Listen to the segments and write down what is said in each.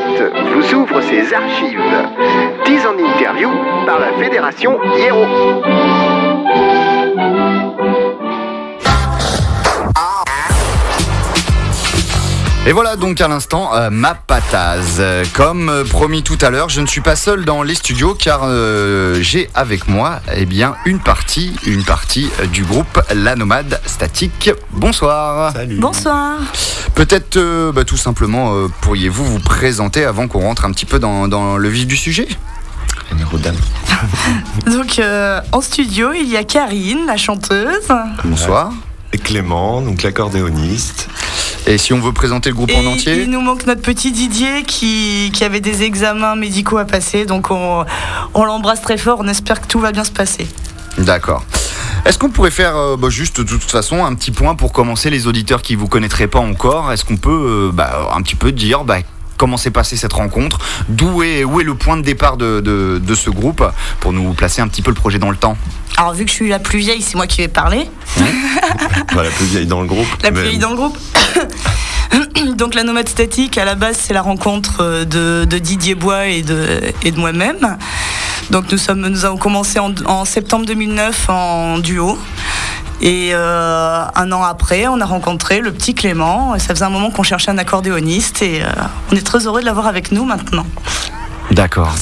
vous ouvre ses archives. 10 en interview par la Fédération Hiero. Et voilà donc à l'instant euh, ma patase. Comme euh, promis tout à l'heure, je ne suis pas seul dans les studios car euh, j'ai avec moi eh bien une partie, une partie euh, du groupe La Nomade Statique. Bonsoir. Bonsoir. Peut-être euh, bah, tout simplement euh, pourriez-vous vous présenter avant qu'on rentre un petit peu dans, dans le vif du sujet? Donc euh, en studio, il y a Karine, la chanteuse. Bonsoir. Et Clément, donc l'accordéoniste. Et si on veut présenter le groupe Et en entier il nous manque notre petit Didier qui, qui avait des examens médicaux à passer. Donc on, on l'embrasse très fort. On espère que tout va bien se passer. D'accord. Est-ce qu'on pourrait faire euh, bah, juste de toute façon un petit point pour commencer les auditeurs qui vous connaîtraient pas encore? Est-ce qu'on peut euh, bah, un petit peu dire bah, comment s'est passée cette rencontre D'où est, où est le point de départ de, de- de ce groupe pour nous placer un petit peu le projet dans le temps Alors vu que je suis la plus vieille, c'est moi qui vais parler. La plus vieille dans le groupe. La plus vieille dans le groupe. Donc la nomade statique, à la base, c'est la rencontre euh, de, de Didier Bois et de, et de moi-même. Donc nous, sommes, nous avons commencé en, en septembre 2009 en duo. Et euh, un an après, on a rencontré le petit Clément. Et ça faisait un moment qu'on cherchait un accordéoniste et euh, on est très heureux de l'avoir avec nous maintenant. D'accord.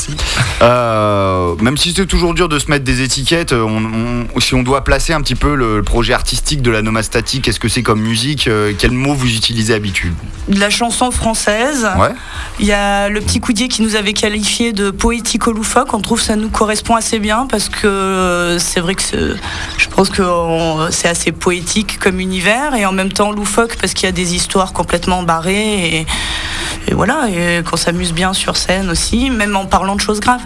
Euh, même si c'est toujours dur de se mettre des étiquettes, on- on- si on doit placer un petit peu le, projet artistique de la Noma Statique, qu'est-ce que c'est comme musique euh, Quel mot vous utilisez d'habitude? De la chanson française. Ouais. Il y a le petit Coudier qui nous avait qualifié de poético-loufoque. On trouve que ça nous correspond assez bien parce que euh, c'est vrai que je pense que c'est assez poétique comme univers et en même temps loufoque parce qu'il y a des histoires complètement barrées et, et voilà, et qu'on s'amuse bien sur scène aussi, même en parlant de choses graves.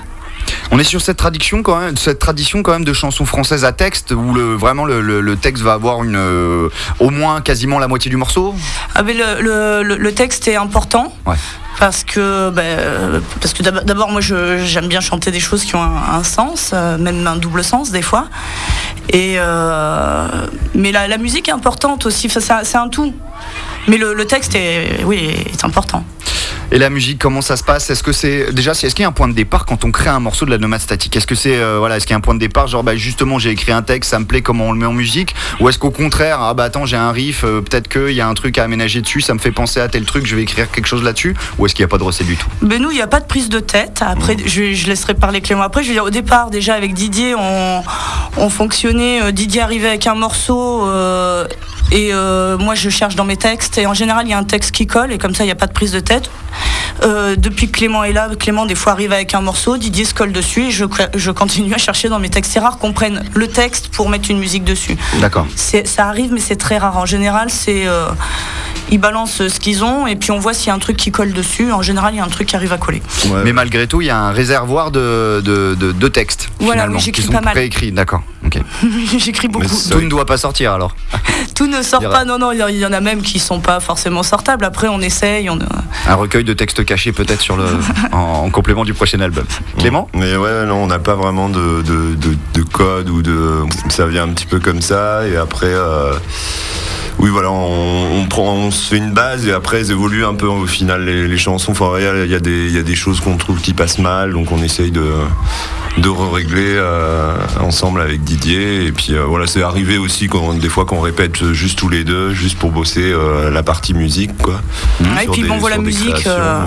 On est sur cette tradition quand même, cette tradition quand même de chansons françaises à texte où le, vraiment le, le- le texte va avoir une, euh, au moins quasiment la moitié du morceau? Ah, mais le, texte est important. Ouais. Parce que, euh, parce que d'ab- d'abord, moi, je- j'aime bien chanter des choses qui ont un, un sens, euh, même un double sens des fois. Et euh, mais la, la musique est importante aussi. Enfin, c'est un- tout. Mais le, le texte est, oui, est important. Et la musique, comment ça se passe? Est-ce que c'est déjà, est-ce qu'il y a un point de départ quand on crée un morceau de la nomade statique? Est-ce que c'est euh, voilà, est-ce qu'il y a un point de départ genre bah justement j'ai écrit un texte, ça me plaît, comment on le met en musique? Ou est-ce qu'au contraire, ah bah attends j'ai un riff, euh, peut-être qu'il y a un truc à aménager dessus, ça me fait penser à tel truc, je vais écrire quelque chose là-dessus? Ou est-ce qu'il n'y a pas de recette du tout? Ben nous, il n'y a pas de prise de tête. Après, je, je laisserai parler Clément après. Je veux dire, au départ, déjà avec Didier, on, on fonctionnait. euh, Didier arrivait avec un morceau euh, et euh, moi, je cherche dans mes textes. Et en général, il y a un texte qui colle et comme ça, il n'y a pas de prise de tête. Euh, depuis que Clément est là, Clément des fois arrive avec un morceau, Didier se colle dessus et je, je continue à chercher dans mes textes. C'est rare qu'on prenne le texte pour mettre une musique dessus. D'accord. Ça arrive, mais c'est très rare. En général, c'est euh, ils balancent ce qu'ils ont et puis on voit s'il y a un truc qui colle dessus. En général, il y a un truc qui arrive à coller. Ouais. Mais malgré tout, il y a un réservoir de, de, de- de textes Voilà, finalement oui, qui j'écris sont pas mal. préécrits. D'accord. Ok. J'écris beaucoup. Tout ne doit pas sortir alors. Tout ne sort pas. Non, non, il y en- il y en a même qui sont pas forcément sortables. Après, on essaye. On... Un recueil de textes cachés peut-être sur le en, en complément du prochain album. Clément? Mais ouais, non, on n'a pas vraiment de, de, de- de code ou de. Ça vient un petit peu comme ça et après. euh, Oui, voilà, on, on prend, on se fait une base et après, elles évoluent un peu au final les, les chansons. Enfin, il y a- il y, a des- il y a des choses qu'on trouve qui passent mal, donc on essaye de, de régler ensemble avec Didier. Et puis euh, voilà, c'est arrivé aussi quand, des fois qu'on répète juste tous les deux, juste pour bosser euh, la partie musique, quoi. Et puis ils m'envoient la musique. créations, euh,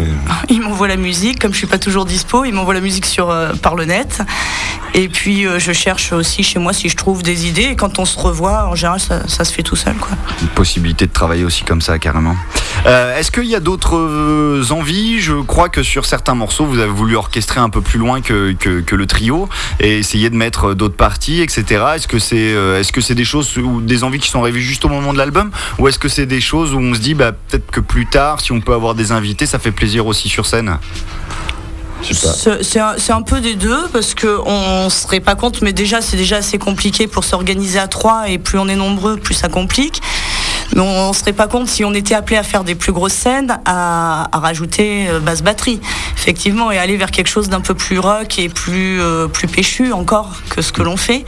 et- Ils m'envoient la musique. Comme je suis pas toujours dispo, ils m'envoient la musique sur euh, par le net. Et puis euh, je cherche aussi chez moi si je trouve des idées. Et quand on se revoit, en général, ça, ça se fait tout seul, quoi. Une possibilité de travailler aussi comme ça carrément. Euh, Est-ce qu'il y a d'autres euh, envies? Je crois que sur certains morceaux, vous avez voulu orchestrer un peu plus loin que, que, que le trio et essayer de mettre d'autres parties, etc. Est-ce que c'est euh, est-ce que c'est des choses ou des envies qui sont rêvées juste au moment de l'album ou est-ce que c'est des choses où on se dit bah, peut-être que plus tard, si on peut avoir des invités, ça fait plaisir aussi sur scène? C'est c'est un, c'est un peu des deux parce que on se serait pas compte, mais déjà c'est déjà assez compliqué pour s'organiser à trois et plus on est nombreux, plus ça complique. On, ne se serait pas compte si on était appelé à faire des plus grosses scènes, à, rajouter euh, basse batterie, effectivement, et aller vers quelque chose d'un peu plus rock et plus, euh, plus péchu encore que ce que l'on fait.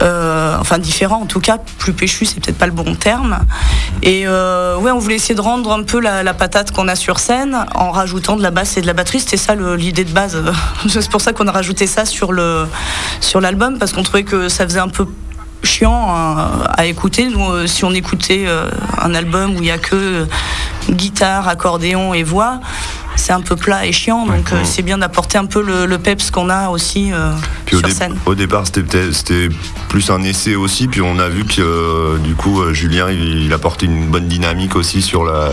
Euh, enfin différent en tout cas, plus péchu c'est peut-être pas le bon terme. Et ouais, on voulait essayer de rendre un peu la, patate qu'on a sur scène en rajoutant de la basse et de la batterie. C'était ça l'idée de base. c'est pour ça qu'on a rajouté ça sur sur l'album parce qu'on trouvait que ça faisait un peu chiant à, écouter. Euh, si on écoutait euh, un album où il n'y a que guitare, accordéon et voix, c'est un peu plat et chiant, donc euh, c'est bien d'apporter un peu le, peps qu'on a aussi sur au scène. Au départ, c'était plus un essai aussi, puis on a vu que du coup, Julien, il, apportait une bonne dynamique aussi sur la,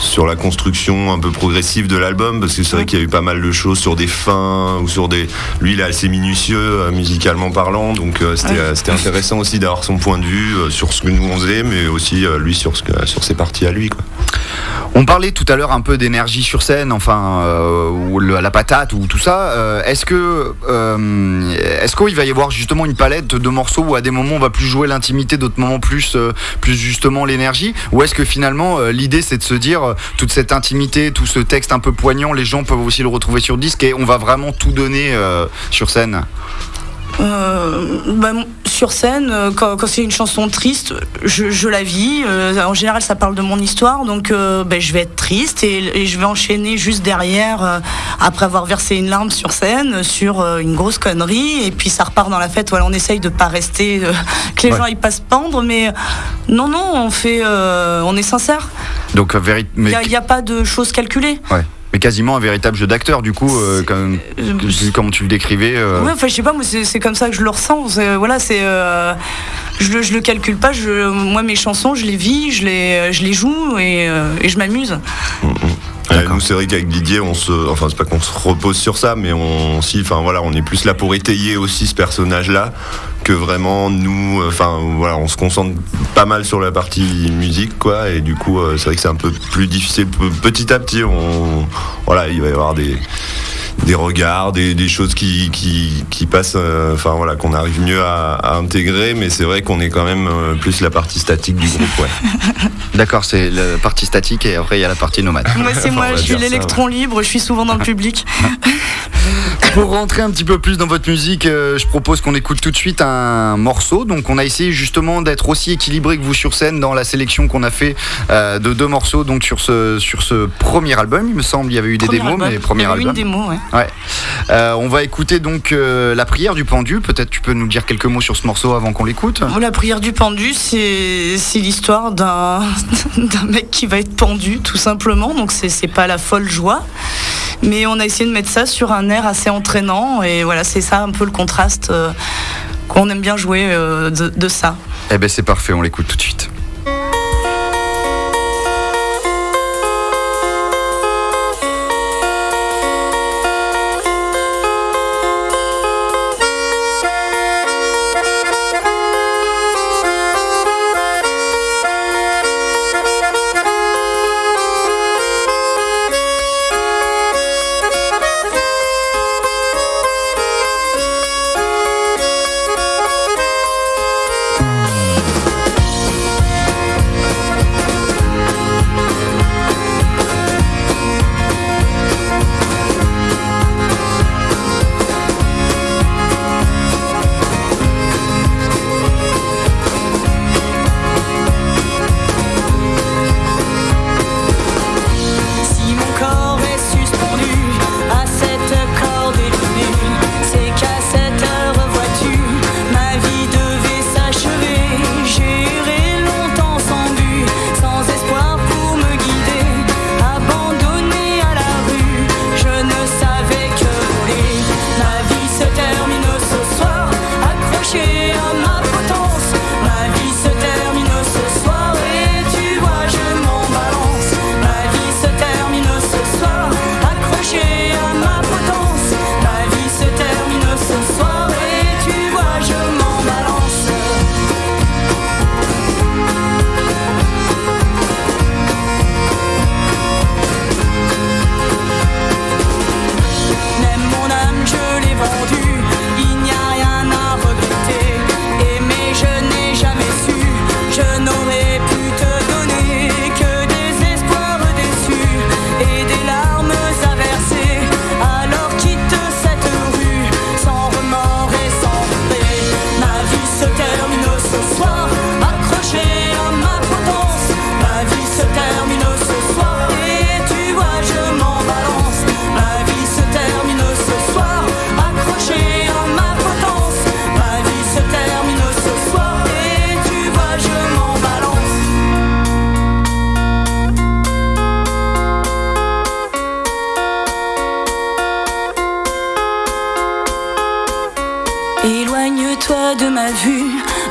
sur la construction un peu progressive de l'album, parce que c'est vrai qu'il y a eu pas mal de choses sur des fins ou sur des. Lui, il est assez minutieux musicalement parlant, donc c'était intéressant aussi d'avoir son point de vue sur ce que nous on faisait, mais aussi lui sur, ce sur ses parties à lui. Quoi. On parlait tout à l'heure un peu d'énergie sur scène, enfin, euh, ou la patate ou tout ça. Euh, est-ce que, euh, est-ce qu'il va y avoir justement une palette de morceaux où à des moments on va plus jouer l'intimité, d'autres moments plus, plus justement l'énergie, ou est-ce que finalement l'idée c'est de se dire toute cette intimité, tout ce texte un peu poignant, les gens peuvent aussi le retrouver sur disque et on va vraiment tout donner sur scène? Euh, bah, sur scène, euh, quand, c'est une chanson triste, je, la vis. Euh, en général, ça parle de mon histoire, donc bah, je vais être triste et, je vais enchaîner juste derrière, après avoir versé une larme sur scène, sur une grosse connerie, et puis ça repart dans la fête. Voilà, on essaye de pas rester, que les gens ils passent pendre, mais non, non, on fait, on est sincère. Donc, il n'y a, pas de choses calculées quasiment un véritable jeu d'acteur, du coup, euh, comme, euh, tu le décrivais. Euh. enfin, je sais pas, moi, c'est comme ça que je le ressens. Voilà, c'est. je, le, je le calcule pas. Je, moi, mes chansons, je les vis, je les, je les joue et, je m'amuse. Mm, mm. Nous, c'est vrai qu'avec Didier, on se, enfin, c'est pas qu'on se repose sur ça, mais on, si, enfin voilà, on est plus là pour étayer aussi ce personnage-là que vraiment nous, enfin voilà, on se concentre pas mal sur la partie musique, quoi, et du coup, c'est vrai que c'est un peu plus difficile. Petit à petit, on, voilà, il va y avoir des des regards, des, choses qui, qui, passent, euh, enfin voilà, qu'on arrive mieux à, intégrer, mais c'est vrai qu'on est quand même euh, plus la partie statique du groupe. Ouais. D'accord, c'est la partie statique et après il y a la partie nomade. Moi c'est moi, je suis l'électron libre, je suis souvent dans le public. Pour rentrer un petit peu plus dans votre musique, euh, je propose qu'on écoute tout de suite un morceau. Donc on a essayé justement d'être aussi équilibré que vous sur scène dans la sélection qu'on a fait de deux morceaux donc sur ce, sur ce premier album. Il me semble il y avait eu des démos, mais premier il y avait Une démo, ouais. Ouais. Euh, on va écouter donc euh, la prière du pendu. Peut-être tu peux nous dire quelques mots sur ce morceau avant qu'on l'écoute. La prière du pendu, c'est l'histoire d'un mec qui va être pendu, tout simplement. Donc c'est pas la folle joie. Mais on a essayé de mettre ça sur un air assez entraînant. Et voilà, c'est ça un peu le contraste euh, qu'on aime bien jouer de, de ça. Eh ben c'est parfait, on l'écoute tout de suite.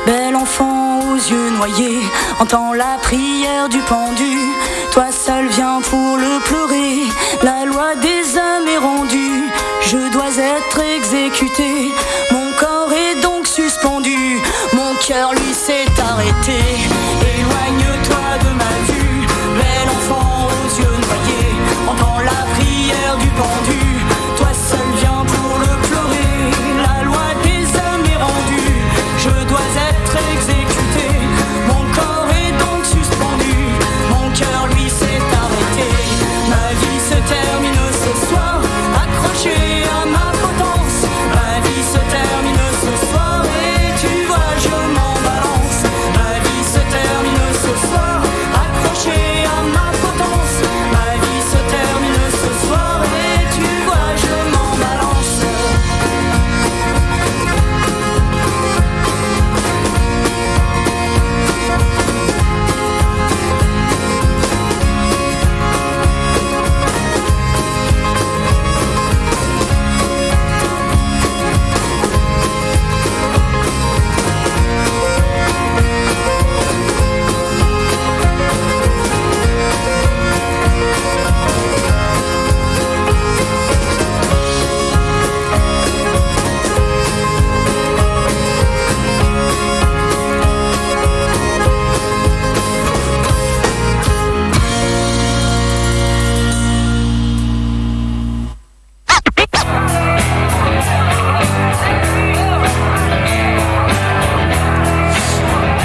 Bel enfant aux yeux noyés, entends la prière du pendu. Toi seul viens pour le pleurer, la loi des âmes est rendue. Je dois être exécuté, mon corps est donc suspendu, mon cœur lui s'est arrêté.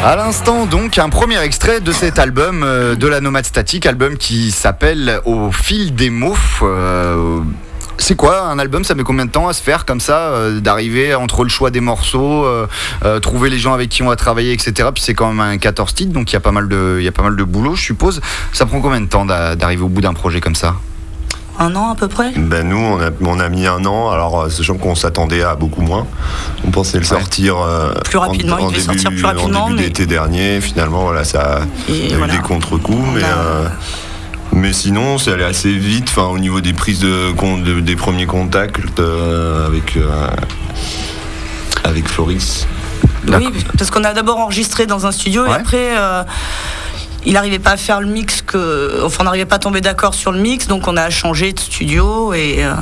À l'instant, donc, un premier extrait de cet album euh, de la Nomade Statique, album qui s'appelle Au fil des mots. Euh, c'est quoi un album? Ça met combien de temps à se faire comme ça euh, D'arriver entre le choix des morceaux, trouver les gens avec qui on va travailler, etc. Puis c'est quand même un 14 titres, donc il y a pas mal de, il y a pas mal de boulot, je suppose. Ça prend combien de temps d'a- d'arriver au bout d'un projet comme ça? Un an à peu près Ben nous, on a, on a mis un an, alors euh, sachant qu'on s'attendait à beaucoup moins. On pensait le sortir euh, Plus rapidement, il devait début, sortir plus rapidement, En début mais- d'été dernier, finalement, voilà, ça Et a voilà. eu des contre-coups, mais, a- euh, mais sinon, c'est allé assez vite, enfin, au niveau des prises de, de- des premiers contacts euh, avec, avec Floris. Oui, parce qu'on a d'abord enregistré dans un studio Ouais. et après. euh, il n'arrivait pas à faire le mix que, enfin, on n'arrivait pas à tomber d'accord sur le mix, donc on a changé de studio et euh,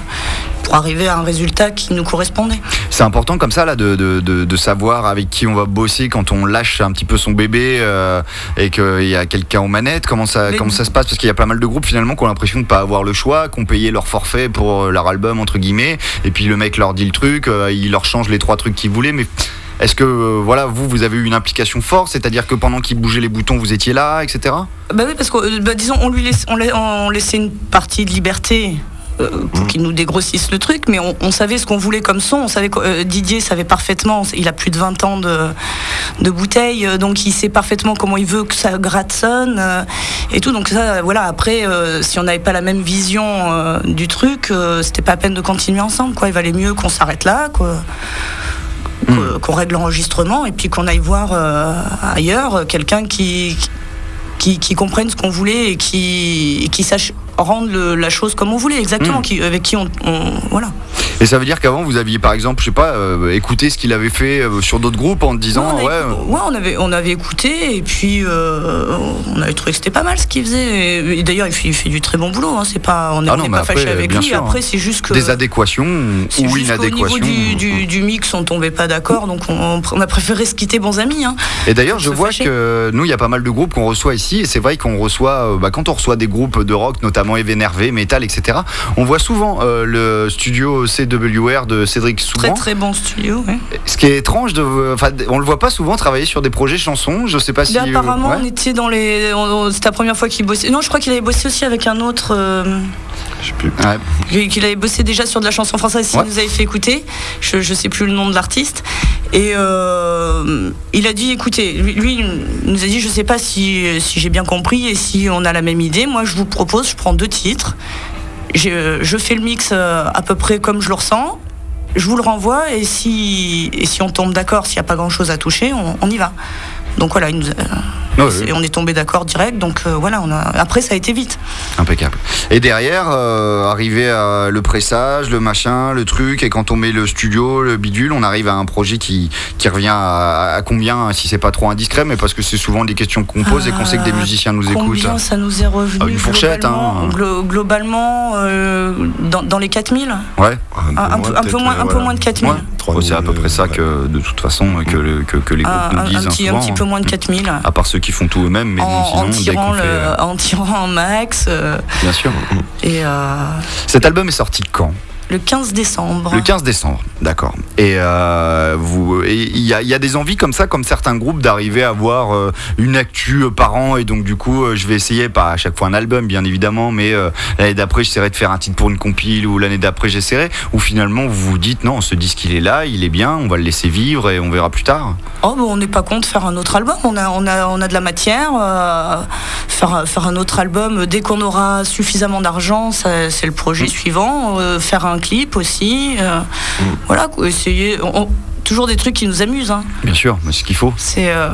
pour arriver à un résultat qui nous correspondait. C'est important comme ça là de, de, de- de savoir avec qui on va bosser quand on lâche un petit peu son bébé euh, et qu'il y a quelqu'un aux manettes. Comment ça, Mais- comment ça se passe? Parce qu'il y a pas mal de groupes finalement qui ont l'impression de pas avoir le choix, qui ont payé leur forfait pour euh, leur album entre guillemets, et puis le mec leur dit le truc, euh, il leur change les trois trucs qu'ils voulaient, mais est-ce que euh, voilà vous vous avez eu une implication forte, c'est-à-dire que pendant qu'il bougeait les boutons vous étiez là, etc. Bah oui, parce que euh, bah, disons, on lui laisse, on, la- on laissait une partie de liberté. euh, pour qu'il nous dégrossisse le truc, mais on, on savait ce qu'on voulait comme son. On savait que euh, Didier savait parfaitement. Il a plus de 20 ans de, de bouteille, donc il sait parfaitement comment il veut que ça gratte sonne euh, et tout. Donc ça, voilà. Après, euh, si on n'avait pas la même vision du truc, c'était pas la peine de continuer ensemble. Quoi. Il valait mieux qu'on s'arrête là, quoi. Qu'on règle l'enregistrement et puis qu'on aille voir euh, ailleurs euh, quelqu'un qui, qui, qui comprenne ce qu'on voulait et qui, et qui sache rendre le- la chose comme on voulait, exactement, Mm. qui, avec qui on, on- Voilà. Et ça veut dire qu'avant vous aviez par exemple, je sais pas, euh, écouté ce qu'il avait fait euh, sur d'autres groupes en disant on, ouais. avait, ouais, on avait, on avait écouté et puis euh, on avait trouvé que c'était pas mal ce qu'il faisait. Et, et d'ailleurs, il fait, il fait du très bon boulot. Hein. C'est pas, on n'est Ah pas fâché avec lui. sûr, Après, hein. c'est juste que. Des adéquations ou juste qu'au niveau inadéquations. du, du, du mix, on tombait pas d'accord, donc on, on a préféré se quitter bons amis. Hein. Et d'ailleurs, je vois fâcher. que nous, il y a pas mal de groupes qu'on reçoit ici, et c'est vrai qu'on reçoit, euh, bah, quand on reçoit des groupes de rock, notamment Énervé, Metal, etc., on voit souvent euh, le studio CWR de Cédric Très Souban. très bon studio. ouais. Ce qui est étrange, de, enfin, on le voit pas souvent travailler sur des projets chansons. Je sais pas si. Là, apparemment, ouais. on était dans les. C'était la première fois qu'il bossait. Non, je crois qu'il avait bossé aussi avec un autre. euh, Je sais plus. Ouais. qu'il qu'il avait bossé déjà sur de la chanson française, s'il Ouais. nous avait fait écouter. Je, je sais plus le nom de l'artiste. Et euh, il a dit écoutez, lui, lui, il nous a dit je sais pas si, si j'ai bien compris et si on a la même idée. Moi, je vous propose, je prends deux titres. Je, je fais le mix euh, à peu près comme je le ressens. Je vous le renvoie et si, on tombe d'accord, s'il n'y a pas grand chose à toucher, on y va. Donc voilà, il nous a- Ouais, ouais. et on est tombé d'accord direct. Donc euh, voilà, on a... après ça a été vite. Impeccable. Et derrière, euh, arrivé à le pressage, le machin, le truc, et quand on met le studio, le bidule, on arrive à un projet qui, qui revient à, à combien, si c'est pas trop indiscret, mais parce que c'est souvent des questions qu'on pose et qu'on sait que des Euh, musiciens nous écoutent. Combien ça nous est revenu Ah, une fourchette, globalement, hein. glo- globalement, euh, dans, dans les 4000 Ouais, un, un peu, un peu peut-être, moins, un peu moins de 4000. ouais. Trois c'est à peu près ça ouais. que, de toute façon, que, le- que, que les groupes Un, nous un- disent un hein, petit, un petit peu moins de 4000. À part ceux qui font tout eux-mêmes, mais En, non, sinon, en dès tirant qu'on fait, le, euh, en tirant un max. euh, Bien sûr. et euh, Cet album est sorti quand? Le 15 décembre. Le 15 décembre, d'accord. Et euh, vous, il y, y a des envies comme ça, comme certains groupes, d'arriver à avoir euh, une actu euh, par an. Et donc du coup, je vais essayer, pas à chaque fois un album, bien évidemment, mais l'année d'après, j'essaierai de faire un titre pour une compile, ou l'année d'après, j'essaierai. Ou finalement, vous vous dites, non, ce disque, il est là, il est bien, on va le laisser vivre et on verra plus tard. Oh, on n'est pas contre faire un autre album. On a, on a, on a de la matière. faire, faire un autre album dès qu'on aura suffisamment d'argent, c'est le projet suivant. Euh, faire un clip aussi. euh, Voilà, quoi, essayer. on- toujours des trucs qui nous amusent. hein. Bien sûr, mais c'est ce qu'il faut. C'est euh,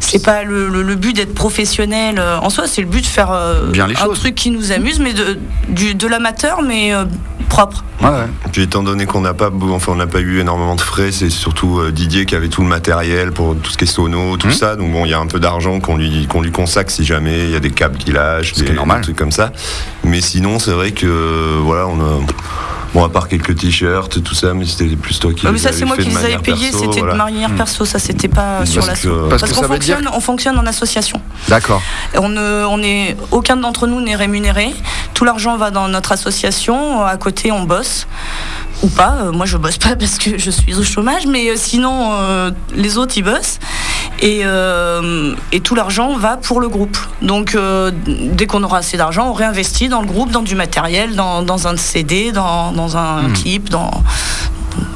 c'est pas le, le- le but d'être professionnel euh, en soi, c'est le but de faire euh, Bien les un choses. truc qui nous amuse, mais de, du- de l'amateur, mais euh, propre. Ouais, ouais. Puis étant donné qu'on n'a pas, enfin, on n'a pas eu énormément de frais, c'est surtout euh, Didier qui avait tout le matériel pour tout ce qui est sono, tout Mhm. ça. Donc bon, il y a un peu d'argent qu'on lui, qu'on lui consacre si jamais il y a des câbles qui lâchent, qui des, est normal. des trucs comme ça. Mais sinon, c'est vrai que euh, voilà, on a. Bon, à part quelques t-shirts, tout ça, mais c'était plus toi qui Ouais, mais les ça, c'est moi qui de les avais payés, c'était voilà. de manière perso, ça c'était pas sur Parce la que- Parce qu'on dire- fonctionne, on fonctionne en association. D'accord. On ne, on est, aucun d'entre nous n'est rémunéré. Tout l'argent va dans notre association. À côté, on bosse ou pas. Euh, Moi, je bosse pas parce que je suis au chômage, mais euh, sinon, euh, les autres, ils bossent. Et, euh, et tout l'argent va pour le groupe. Donc, euh, dès qu'on aura assez d'argent, on réinvestit dans le groupe, dans du matériel, dans, dans un CD, dans, dans un Hmm. clip, dans.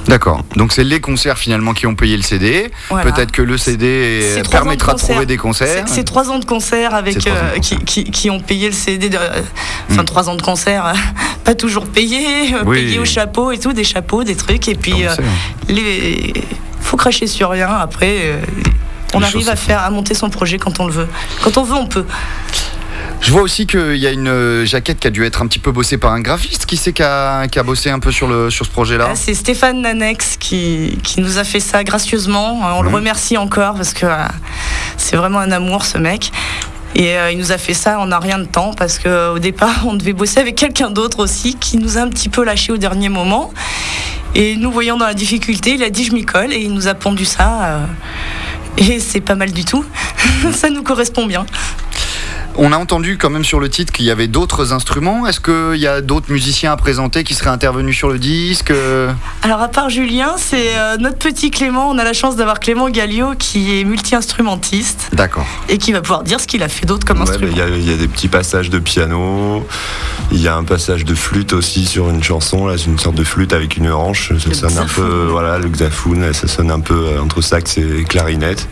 D'accord. Donc c'est les concerts finalement qui ont payé le CD. Voilà. Peut-être que le CD permettra de, de trouver des concerts. C'est trois ans de concert C'est avec de euh, qui, concert. qui- qui ont payé le CD. De, enfin, Mm. trois ans de concert, euh, pas toujours payé, euh, Oui. payé au chapeau et tout, des chapeaux, des trucs. Et puis, le euh, sait. les, faut cracher sur rien. Après, euh, on arrive à faire, à monter son projet quand on le veut. Quand on veut, on peut. Je vois aussi qu'il y a une euh, jaquette qui a dû être un petit peu bossée par un graphiste. Qui c'est qui a, qui a bossé un peu sur, le, sur ce projet-là Ah, C'est Stéphane Nanex qui, qui nous a fait ça gracieusement. Euh, On le Mhm. remercie encore parce que euh, c'est vraiment un amour ce mec. Et euh, il nous a fait ça en un rien de temps parce qu'au départ on devait bosser avec quelqu'un d'autre aussi qui nous a un petit peu lâché au dernier moment. Et nous voyant dans la difficulté, il a dit je m'y colle et il nous a pondu ça. euh, et c'est pas mal du tout. ça nous correspond bien. On a entendu quand même sur le titre qu'il y avait d'autres instruments. Est-ce qu'il y a d'autres musiciens à présenter qui seraient intervenus sur le disque Euh, Alors à part Julien, c'est euh, notre petit Clément. On a la chance d'avoir Clément Gallio qui est multi-instrumentiste D'accord. et qui va pouvoir dire ce qu'il a fait d'autre comme Ouais, instrument. Il y, a- il y a des petits passages de piano, il y a un passage de flûte aussi sur une chanson, là, c'est une sorte de flûte avec une hanche, ça Le sonne un peu, voilà, le xylophone, ça sonne un peu euh, entre sax et clarinette.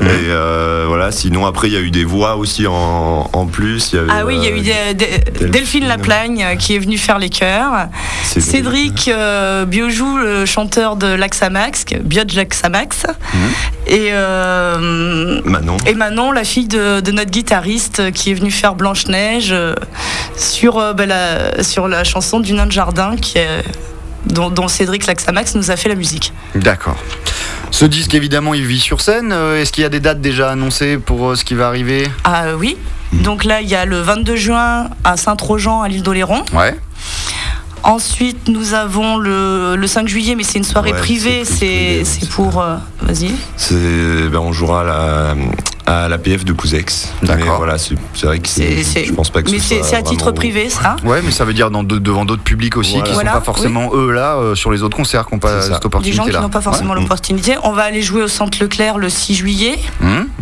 Mhm. Et euh, voilà, sinon après il y a eu des voix aussi en, en plus. Il y avait, Ah oui, il y a eu euh, des- des- Delphine Laplagne euh, qui est venue faire les chœurs. Cédric euh, Biojou, le chanteur de Laxamax, Biodge Laxamax. Mhm. Et, euh, Manon. et Manon, la fille de, de notre guitariste qui est venue faire Blanche-Neige euh, sur, euh, bah, la, sur la chanson du nain de jardin qui est, dont, dont Cédric Laxamax nous a fait la musique. D'accord. Ce disque, évidemment, il vit sur scène. Est-ce qu'il y a des dates déjà annoncées pour ce qui va arriver? Ah euh, Donc là, il y a le 22 juin à Saint-Trojan, à l'île d'Oléron. Ouais. Ensuite, nous avons le, le 5 juillet, mais c'est une soirée Ouais, privée. c'est pour. euh, Vas-y. C'est, ben, on jouera à la, à l'APF de Couzex. D'accord. Mais voilà, c'est, vrai que c'est, je pense pas que Mais ce c'est à titre vraiment- privé, ça? Ouais, mais ça veut dire dans de- devant d'autres publics aussi Voilà. qui sont Voilà, pas forcément eux là euh, sur les autres concerts qui n'ont pas cette Des opportunité gens là. qui n'ont pas forcément Ouais. l'opportunité. On va aller jouer au Centre Leclerc le 6 juillet,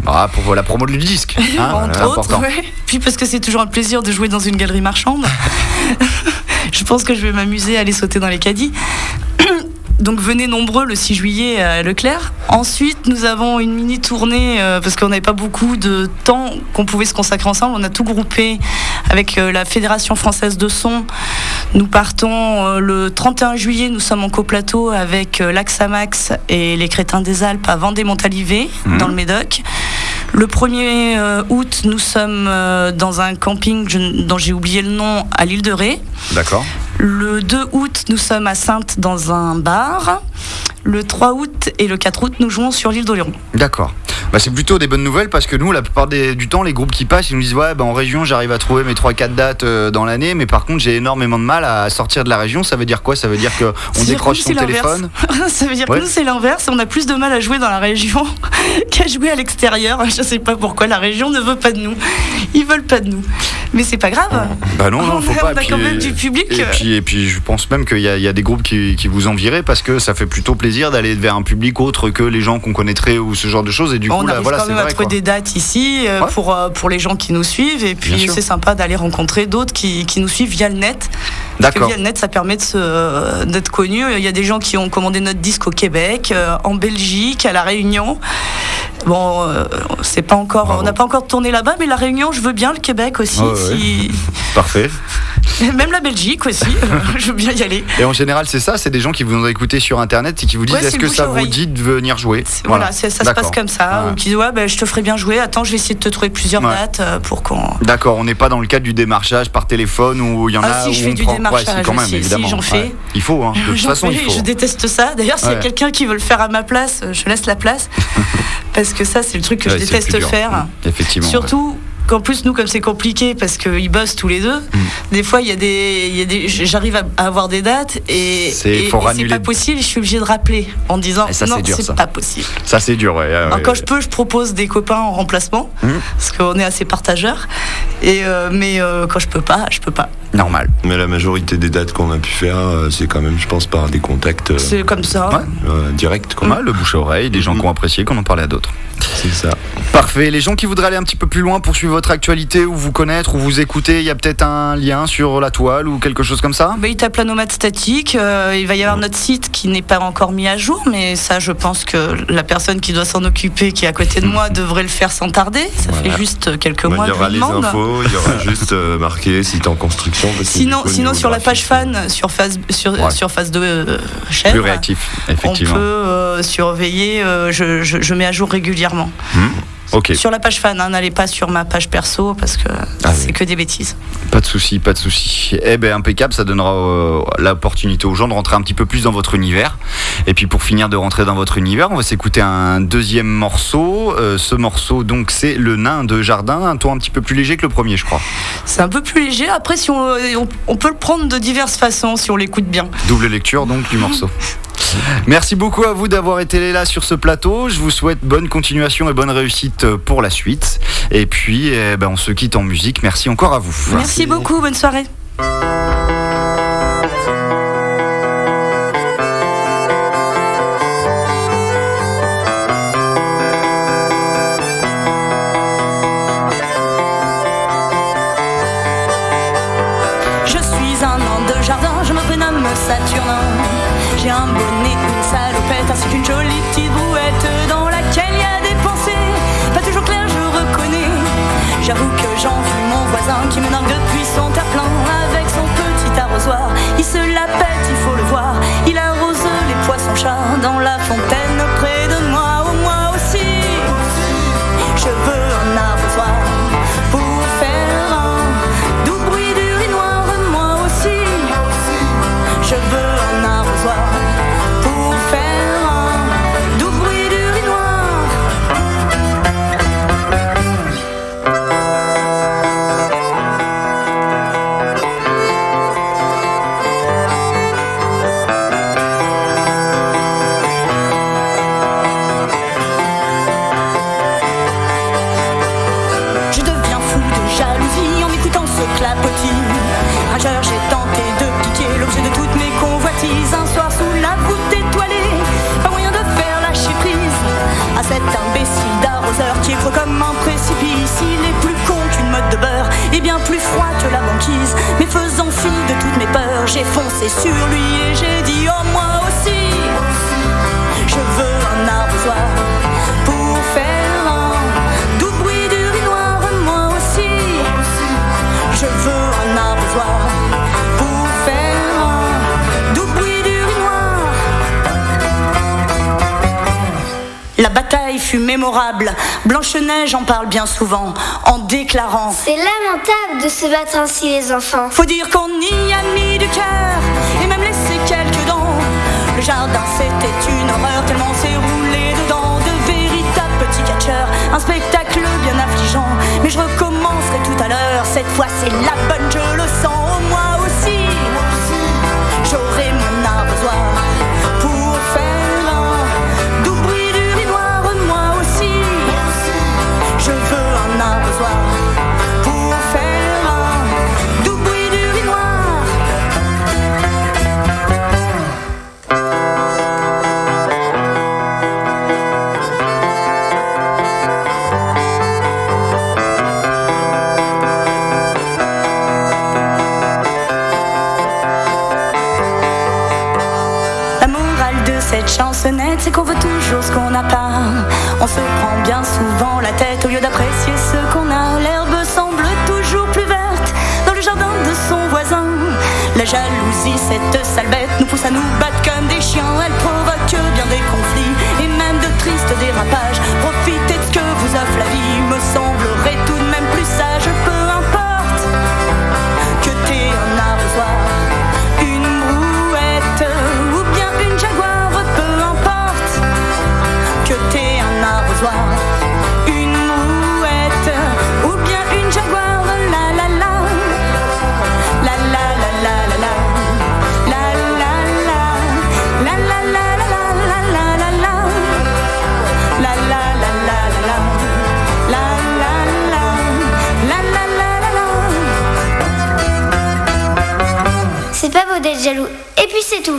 Ah, pour la promo du disque. hein, entre voilà, autres. ouais. Puis parce que c'est toujours un plaisir de jouer dans une galerie marchande. Je pense que je vais m'amuser à aller sauter dans les caddies. Donc venez nombreux le 6 juillet à Leclerc. Ensuite, nous avons une mini tournée euh, parce qu'on n'avait pas beaucoup de temps qu'on pouvait se consacrer ensemble. On a tout groupé avec euh, la Fédération française de son. Nous partons euh, le 31 juillet. Nous sommes en coplateau avec l'Axamax et les Crétins des Alpes à Vendée-Montalivet Mhm. dans le Médoc. Le 1er euh, août, nous sommes euh, dans un camping dont j'ai oublié le nom à l'île de Ré. D'accord. Le 2 août, nous sommes à Sainte dans un bar. Le 3 août et le 4 août, nous jouons sur l'île d'Oléron. D'accord. Bah, c'est plutôt des bonnes nouvelles parce que nous, la plupart des- du temps, les groupes qui passent, ils nous disent Ouais, bah, en région, j'arrive à trouver mes 3-4 dates euh, dans l'année, mais par contre, j'ai énormément de mal à sortir de la région. Ça veut dire quoi? Ça veut dire qu'on décroche son téléphone Ça veut dire Ouais. que nous, c'est l'inverse. On a plus de mal à jouer dans la région qu'à jouer à l'extérieur. Je sais pas pourquoi la région ne veut pas de nous. Ils veulent pas de nous. Mais c'est pas grave. Bah non, non, faut On a- pas. on a quand même du public. Et puis, et puis, je pense même qu'il y, y a des groupes qui, qui vous enviraient parce que ça fait plutôt plaisir d'aller vers un public autre que les gens qu'on connaîtrait ou ce genre de choses. Et du on arrive voilà, quand même à trouver quoi. des dates ici euh, Ouais. pour, euh, pour les gens qui nous suivent. Et puis c'est sympa d'aller rencontrer d'autres qui, qui nous suivent via le net. Parce que D'accord. via le net, ça permet se- d'être connu. Il y a des gens qui ont commandé notre disque au Québec, euh, en Belgique, à La Réunion. Bon, euh, c'est pas encore, Bravo. on n'a pas encore tourné là-bas, mais La Réunion, je veux bien, le Québec aussi. Ouais. Parfait. Même la Belgique aussi, euh, je veux bien y aller. Et en général, c'est ça, c'est des gens qui vous ont écouté sur internet et qui vous disent Ouais, est-ce que ça vous dit de venir jouer Voilà, ça se passe comme ça. Ouais. Ou qui disent, ouais, ben, je te ferai bien jouer. Attends, je vais essayer de te trouver plusieurs Ouais. dates euh, pour qu'on. D'accord, on n'est pas dans le cadre du démarchage par téléphone où il y en Ah, a si, où je fais on du prend- ouais, démarchage si, quand même, si, évidemment. j'en fais. Il faut, hein. de toute façon, il fais, faut. Je déteste ça. D'ailleurs, s'il y a quelqu'un qui veut le faire à ma place, euh, je laisse la place. parce que ça, c'est le truc que je déteste faire. Mmh, Effectivement. Surtout qu'en plus, nous, comme c'est compliqué, parce qu'ils bossent tous les deux, Mm. des fois, il y a des, il y a des, j'arrive à avoir des dates et, C'est- pas possible. Je suis obligée de rappeler en disant ça, non, c'est pas possible. Ça, c'est dur, ouais. ouais, Alors, ouais. quand je peux, je propose des copains en remplacement, Mm. parce qu'on est assez partageurs. Et euh, mais euh, quand je peux pas, je peux pas. Normal. Mais la majorité des dates qu'on a pu faire, euh, c'est quand même, je pense, par des contacts euh, C'est comme ça. Ouais. euh, directs. Quoi. Ouais, le bouche à oreille, des gens qui ont apprécié, qu'on en parlait à d'autres. C'est ça. Parfait. Les gens qui voudraient aller un petit peu plus loin, poursuivre votre actualité ou vous connaître ou vous écouter, il y a peut-être un lien sur la toile ou quelque chose comme ça? Bah, il tape la nomade statique. euh, il va y avoir notre site qui n'est pas encore mis à jour, mais ça, je pense que la personne qui doit s'en occuper, qui est à côté de moi, devrait le faire sans tarder. Ça Voilà. fait juste quelques Bah, mois il y que je aura les demande. infos, il y aura juste euh, marqué site en construction. Parce que Sinon, sinon sur la page fan, sur phase, sur, Ouais. sur phase de euh, Plus chèvre, réactif, on peut effectivement. euh, surveiller. euh, je, je- je mets à jour régulièrement. Ok, Sur la page fan, hein, n'allez pas sur ma page perso parce que Ah c'est oui. que des bêtises. pas de souci, pas de souci. Eh ben impeccable, ça donnera euh, l'opportunité aux gens de rentrer un petit peu plus dans votre univers. Et puis pour finir de rentrer dans votre univers, on va s'écouter un deuxième morceau. Euh, ce morceau donc c'est le nain de jardin, un ton un petit peu plus léger que le premier, je crois. C'est un peu plus léger. Après, si on, on, on peut le prendre de diverses façons si on l'écoute bien. Double lecture donc du morceau. Merci beaucoup à vous d'avoir été là sur ce plateau. Je vous souhaite bonne continuation et bonne réussite pour la suite. Et puis, eh ben, on se quitte en musique. Merci encore à vous. Merci beaucoup. Bonne soirée. J'avoue que j'envie mon voisin qui me nargue depuis son terre-plein avec son petit arrosoir. Il se la pète, il faut le voir. Il arrose les poissons-chats dans la fontaine près de moi. Moi aussi, je veux J'ai foncé sur lui et j'ai dit oh moi aussi Je veux un arbre pour faire un doux bruit du riz noir Moi aussi je veux un arbre pour faire un doux bruit du riz noir La bataille fut mémorable. Blanche-Neige en parle bien souvent en déclarant C'est de se battre ainsi les enfants. Faut dire qu'on y a mis du cœur et même laissé quelques dents. Le jardin c'était une horreur tellement s'est roulé dedans de véritables petits catcheurs. Un spectacle bien affligeant, mais je recommencerai tout à l'heure. Cette fois c'est la bonne. jalousie, cette sale nous pousse à nous battre comme des chiens. Elle provoque bien des conflits et même de tristes dérapages. 就